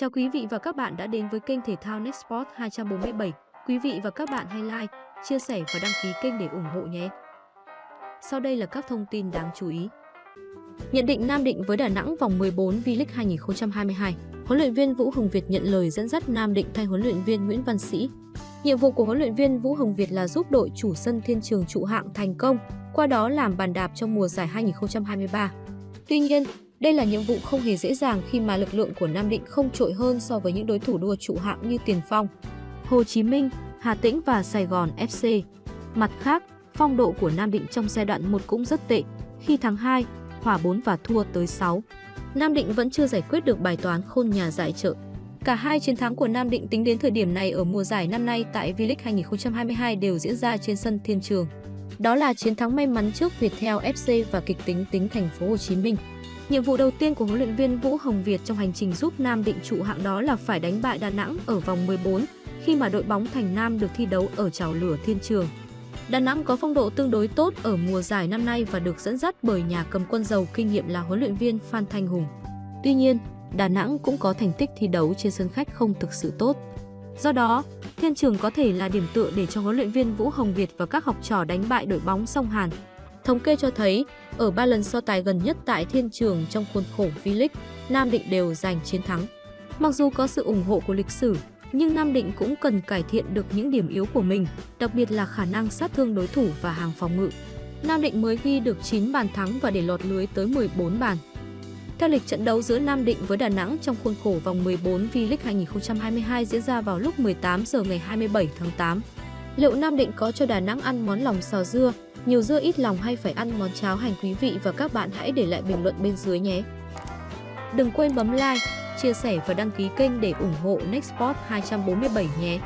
Chào quý vị và các bạn đã đến với kênh thể thao Nextport 247. Quý vị và các bạn hãy like, chia sẻ và đăng ký kênh để ủng hộ nhé. Sau đây là các thông tin đáng chú ý. Nhận định Nam Định với Đà Nẵng vòng 14 V-League 2022. Huấn luyện viên Vũ Hồng Việt nhận lời dẫn dắt Nam Định thay huấn luyện viên Nguyễn Văn Sĩ. Nhiệm vụ của huấn luyện viên Vũ Hồng Việt là giúp đội chủ sân Thiên Trường trụ hạng thành công, qua đó làm bàn đạp trong mùa giải 2023. Tuy nhiên, đây là nhiệm vụ không hề dễ dàng khi mà lực lượng của Nam Định không trội hơn so với những đối thủ đua trụ hạng như Tiền Phong, Hồ Chí Minh, Hà Tĩnh và Sài Gòn FC. Mặt khác, phong độ của Nam Định trong giai đoạn 1 cũng rất tệ, khi thắng 2, hòa 4 và thua tới 6. Nam Định vẫn chưa giải quyết được bài toán khôn nhà giải trợ. Cả hai chiến thắng của Nam Định tính đến thời điểm này ở mùa giải năm nay tại V-League 2022 đều diễn ra trên sân Thiên Trường. Đó là chiến thắng may mắn trước Viettel FC và kịch tính tính thành phố Hồ Chí Minh. Nhiệm vụ đầu tiên của huấn luyện viên Vũ Hồng Việt trong hành trình giúp Nam Định trụ hạng đó là phải đánh bại Đà Nẵng ở vòng 14 khi mà đội bóng Thành Nam được thi đấu ở chảo lửa Thiên Trường. Đà Nẵng có phong độ tương đối tốt ở mùa giải năm nay và được dẫn dắt bởi nhà cầm quân giàu kinh nghiệm là huấn luyện viên Phan Thanh Hùng. Tuy nhiên, Đà Nẵng cũng có thành tích thi đấu trên sân khách không thực sự tốt. Do đó, Thiên Trường có thể là điểm tựa để cho huấn luyện viên Vũ Hồng Việt và các học trò đánh bại đội bóng song Hàn. Thống kê cho thấy, ở ba lần so tài gần nhất tại Thiên Trường trong khuôn khổ V-League, Nam Định đều giành chiến thắng. Mặc dù có sự ủng hộ của lịch sử, nhưng Nam Định cũng cần cải thiện được những điểm yếu của mình, đặc biệt là khả năng sát thương đối thủ và hàng phòng ngự. Nam Định mới ghi được 9 bàn thắng và để lọt lưới tới 14 bàn. Theo lịch trận đấu giữa Nam Định với Đà Nẵng trong khuôn khổ vòng 14 V-League 2022 diễn ra vào lúc 18 giờ ngày 27 tháng 8. Liệu Nam Định có cho Đà Nẵng ăn món lòng sò dưa, nhiều dưa ít lòng hay phải ăn món cháo hành quý vị và các bạn hãy để lại bình luận bên dưới nhé. Đừng quên bấm like, chia sẻ và đăng ký kênh để ủng hộ Nextport 247 nhé.